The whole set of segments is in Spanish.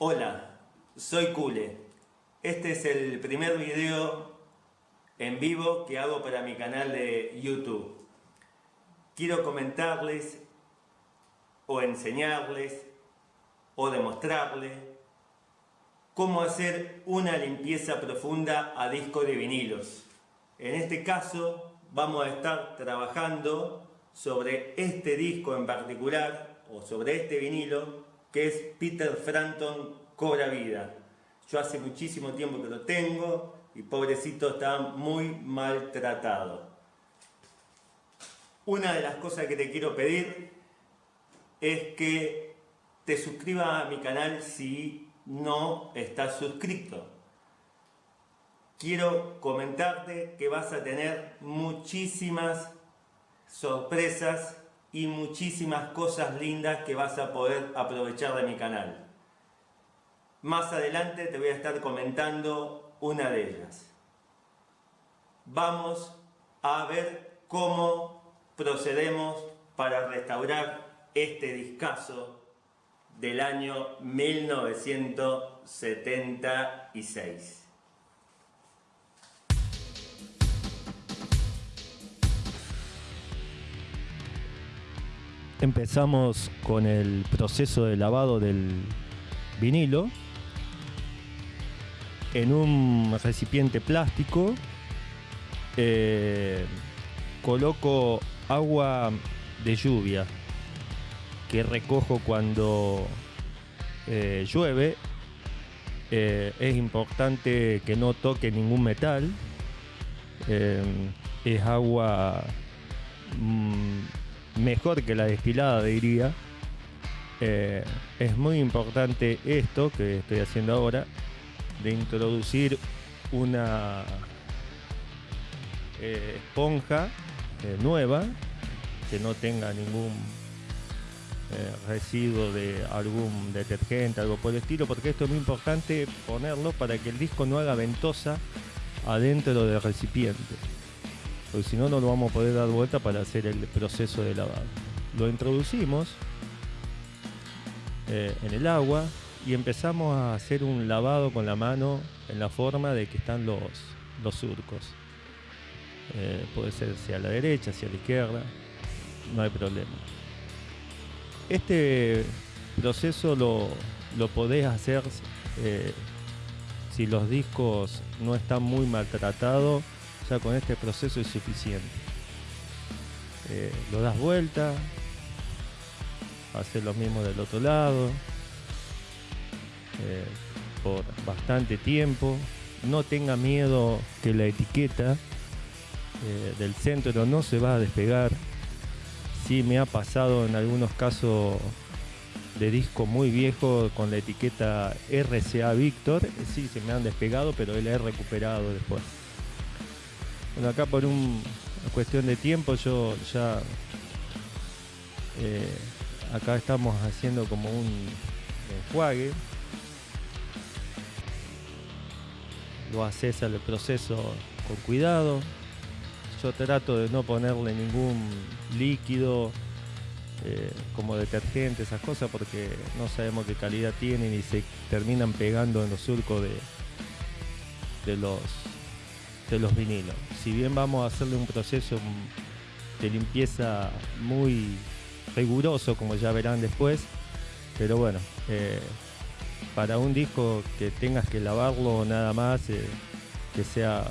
Hola, soy Kule. Este es el primer video en vivo que hago para mi canal de YouTube. Quiero comentarles o enseñarles o demostrarles cómo hacer una limpieza profunda a disco de vinilos. En este caso vamos a estar trabajando sobre este disco en particular o sobre este vinilo es Peter Frampton Cobra Vida. Yo hace muchísimo tiempo que lo tengo y pobrecito está muy maltratado. Una de las cosas que te quiero pedir es que te suscribas a mi canal si no estás suscrito. Quiero comentarte que vas a tener muchísimas sorpresas y muchísimas cosas lindas que vas a poder aprovechar de mi canal. Más adelante te voy a estar comentando una de ellas. Vamos a ver cómo procedemos para restaurar este discazo del año 1976. Empezamos con el proceso de lavado del vinilo en un recipiente plástico. Eh, coloco agua de lluvia que recojo cuando eh, llueve. Eh, es importante que no toque ningún metal. Es agua mm, mejor que la destilada diría. Es muy importante esto que estoy haciendo ahora de introducir una eh, esponja eh, nueva que no tenga ningún eh, residuo de algún detergente, algo por el estilo, porque esto es muy importante ponerlo para que el disco no haga ventosa adentro del recipiente, porque si no, no lo vamos a poder dar vuelta para hacer el proceso de lavado. Lo introducimos en el agua, y empezamos a hacer un lavado con la mano en la forma de que están los, los surcos. Eh, puede ser hacia la derecha, hacia la izquierda, no hay problema. Este proceso lo, lo podés hacer eh, si los discos no están muy maltratados, con este proceso es suficiente. Eh, lo das vuelta, haces lo mismo del otro lado, eh, por bastante tiempo. No tenga miedo que la etiqueta eh, del centro no se va a despegar. Sí me ha pasado en algunos casos de disco muy viejo con la etiqueta RCA Victor. Sí, se me han despegado, pero él he recuperado después. Bueno, acá por una cuestión de tiempo yo ya... Eh, acá estamos haciendo como un enjuague lo haces al proceso con cuidado. Yo trato de no ponerle ningún líquido eh, como detergente, esas cosas, porque no sabemos qué calidad tienen y se terminan pegando en los surcos de, de, los, de los vinilos. Si bien vamos a hacerle un proceso de limpieza muy riguroso, como ya verán después, pero bueno, eh, para un disco que tengas que lavarlo nada más, eh, que sea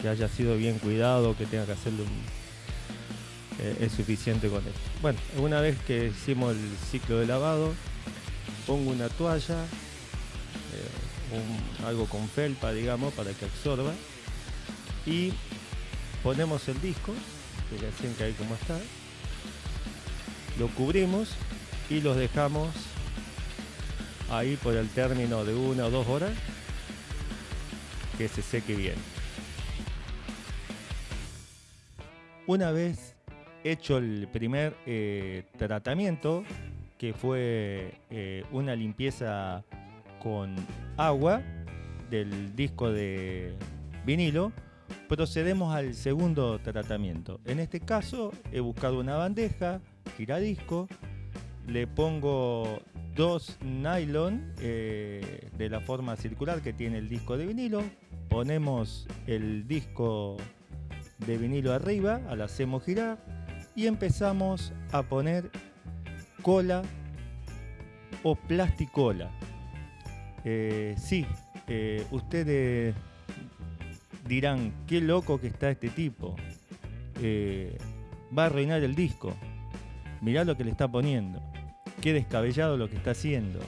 que haya sido bien cuidado, que tenga que hacerlo eh, es suficiente con esto. Bueno, una vez que hicimos el ciclo de lavado, pongo una toalla, eh, algo con felpa, digamos, para que absorba, y ponemos el disco, que recién que ahí como está, lo cubrimos y los dejamos ahí por el término de una o dos horas que se seque bien. Una vez hecho el primer eh, tratamiento, que fue eh, una limpieza con agua del disco de vinilo, procedemos al segundo tratamiento. En este caso he buscado una bandeja, giradisco, le pongo dos nylon eh, de la forma circular que tiene el disco de vinilo. Ponemos el disco de vinilo arriba, lo hacemos girar y empezamos a poner cola o plasticola. Eh, sí, eh, ustedes dirán, qué loco que está este tipo. Eh, va a arruinar el disco. Mirá lo que le está poniendo. Qué descabellado lo que está haciendo.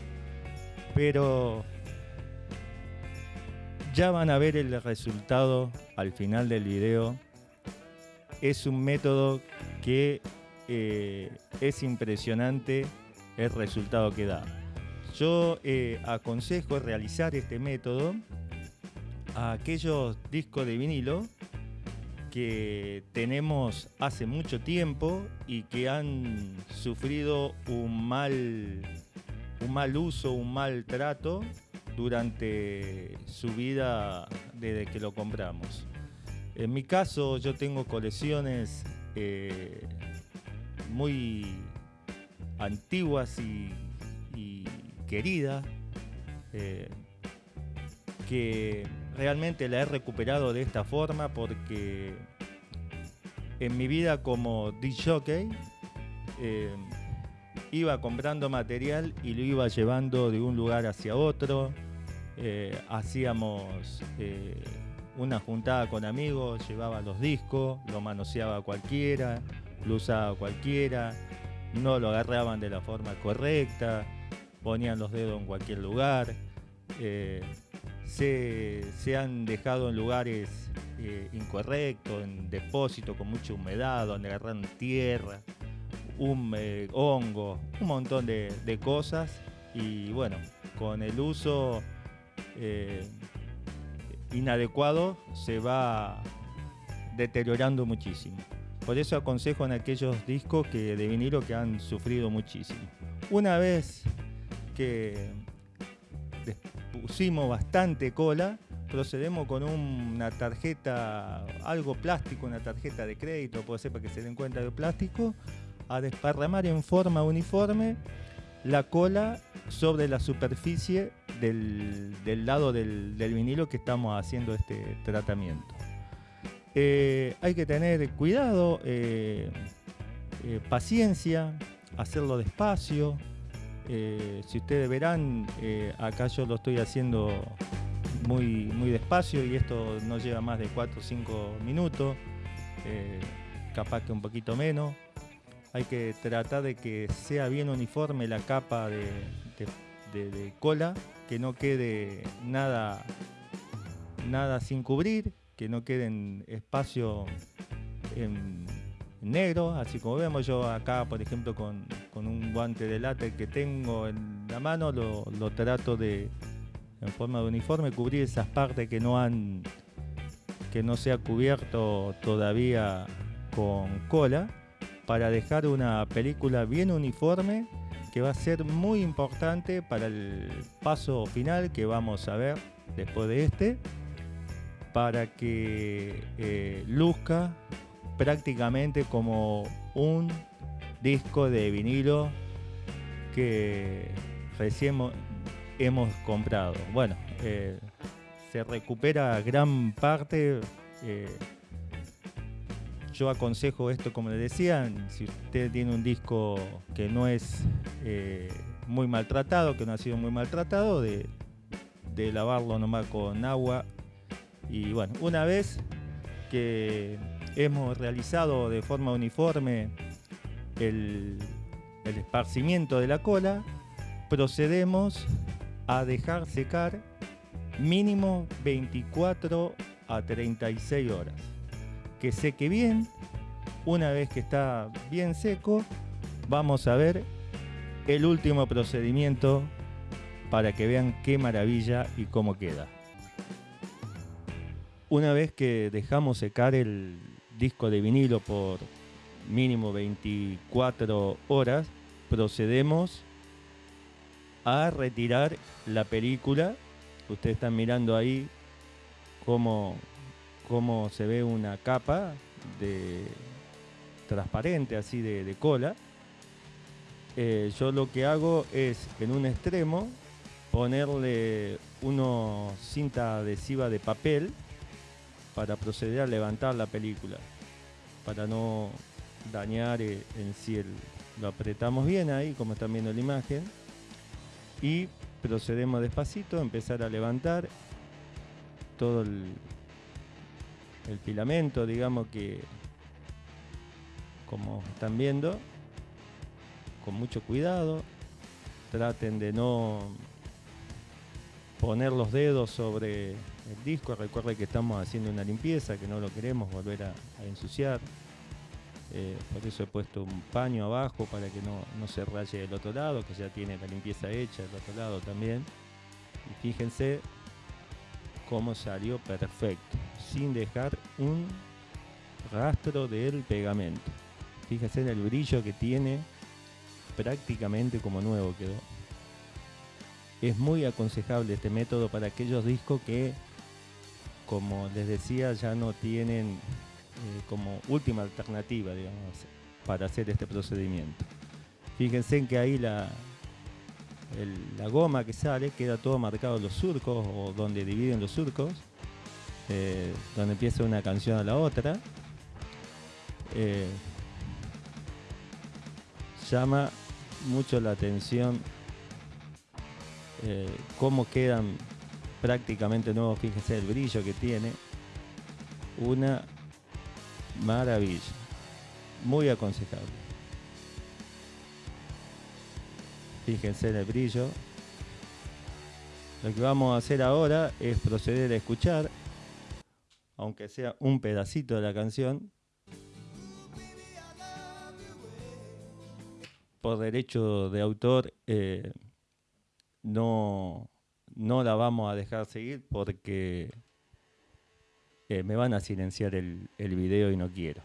Pero ya van a ver el resultado al final del video. Es un método que eh, es impresionante el resultado que da. Yo eh, aconsejo realizar este método a aquellos discos de vinilo que tenemos hace mucho tiempo y que han sufrido un mal, un mal uso, un mal trato durante su vida desde que lo compramos. En mi caso yo tengo colecciones eh, muy antiguas y, queridas eh, que realmente la he recuperado de esta forma porque en mi vida como DJ eh, iba comprando material y lo iba llevando de un lugar hacia otro. Eh, hacíamos eh, una juntada con amigos, llevaba los discos, lo manoseaba cualquiera, lo usaba cualquiera, no lo agarraban de la forma correcta, ponían los dedos en cualquier lugar se, han dejado en lugares eh, incorrectos, en depósitos con mucha humedad, donde agarran tierra, un hongo, un montón de, cosas. Y bueno, con el uso eh, inadecuado se va deteriorando muchísimo. Por eso aconsejo en aquellos discos que, de vinilo que han sufrido muchísimo. Una vez que pusimos bastante cola, procedemos con una tarjeta, algo plástico, una tarjeta de crédito, puede ser para que se den cuenta de plástico, a desparramar en forma uniforme la cola sobre la superficie del, lado del, vinilo que estamos haciendo este tratamiento. Eh, hay que tener cuidado, eh, eh, paciencia, hacerlo despacio, eh, si ustedes verán, eh, acá yo lo estoy haciendo muy, muy despacio y esto no lleva más de 4 o 5 minutos, eh, capaz que un poquito menos. Hay que tratar de que sea bien uniforme la capa de, cola, que no quede nada, nada sin cubrir, que no quede en espacio en, negro, así como vemos yo acá, por ejemplo, con, un guante de látex que tengo en la mano, lo, trato de, en forma de uniforme, cubrir esas partes que no han, que no se cubierto todavía con cola, para dejar una película bien uniforme que va a ser muy importante para el paso final que vamos a ver después de este, para que eh, luzca prácticamente como un disco de vinilo que recién hemos comprado. Bueno, eh, se recupera gran parte. Eh, yo aconsejo esto, como les decía, si usted tiene un disco que no es eh, muy maltratado, que no ha sido muy maltratado, de, de lavarlo nomás con agua. Y bueno, una vez que hemos realizado de forma uniforme el, esparcimiento de la cola, procedemos a dejar secar mínimo 24 a 36 horas. Que seque bien, una vez que está bien seco, vamos a ver el último procedimiento para que vean qué maravilla y cómo queda. Una vez que dejamos secar el, disco de vinilo por mínimo 24 horas, procedemos a retirar la película. Ustedes están mirando ahí cómo, cómo se ve una capa de transparente así de, cola. eh, yo lo que hago es en un extremo ponerle una cinta adhesiva de papel para proceder a levantar la película, para no dañar eh, en lo apretamos bien ahí, como están viendo la imagen, y procedemos despacito a empezar a levantar todo el filamento, digamos que como están viendo, con mucho cuidado, traten de no poner los dedos sobre el disco, recuerden que estamos haciendo una limpieza, que no lo queremos volver a, a ensuciar. Eh, por eso he puesto un paño abajo para que no, no, se raye del otro lado, que ya tiene la limpieza hecha del otro lado también. Y fíjense cómo salió perfecto, sin dejar un rastro del pegamento. Fíjense en el brillo que tiene, prácticamente como nuevo quedó. Es muy aconsejable este método para aquellos discos que, como les decía, ya no tienen eh, como última alternativa, digamos, para hacer este procedimiento. Fíjense en que ahí la, la goma que sale queda todo marcado los surcos o donde dividen los surcos, eh, donde empieza una canción a la otra. Eh, llama mucho la atención cómo quedan prácticamente nuevos, fíjense el brillo que tiene. Una Maravilla. Muy aconsejable. Fíjense en el brillo. Lo que vamos a hacer ahora es proceder a escuchar, aunque sea un pedacito de la canción, por derecho de autor eh, no, no la vamos a dejar seguir porque eh, me van a silenciar el, el, video y no quiero.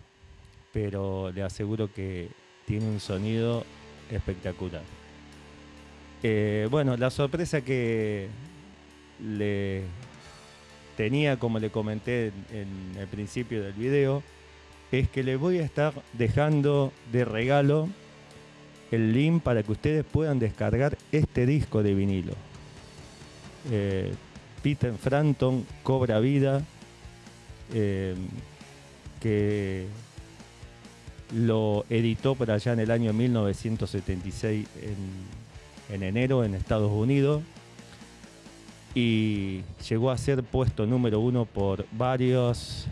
Pero le aseguro que tiene un sonido espectacular. Eh, bueno, la sorpresa que le tenía, como le comenté en, en el principio del video, es que le voy a estar dejando de regalo el link para que ustedes puedan descargar este disco de vinilo. Eh, Peter Frampton cobra vida eh, que lo editó por allá en el año 1976 en, en, enero en Estados Unidos y llegó a ser puesto número uno por varios,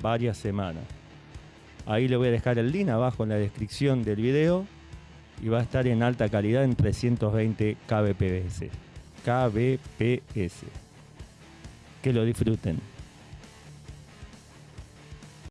varias semanas. Ahí le voy a dejar el link abajo en la descripción del video y va a estar en alta calidad en 320 kbps. Kbps. Que lo disfruten.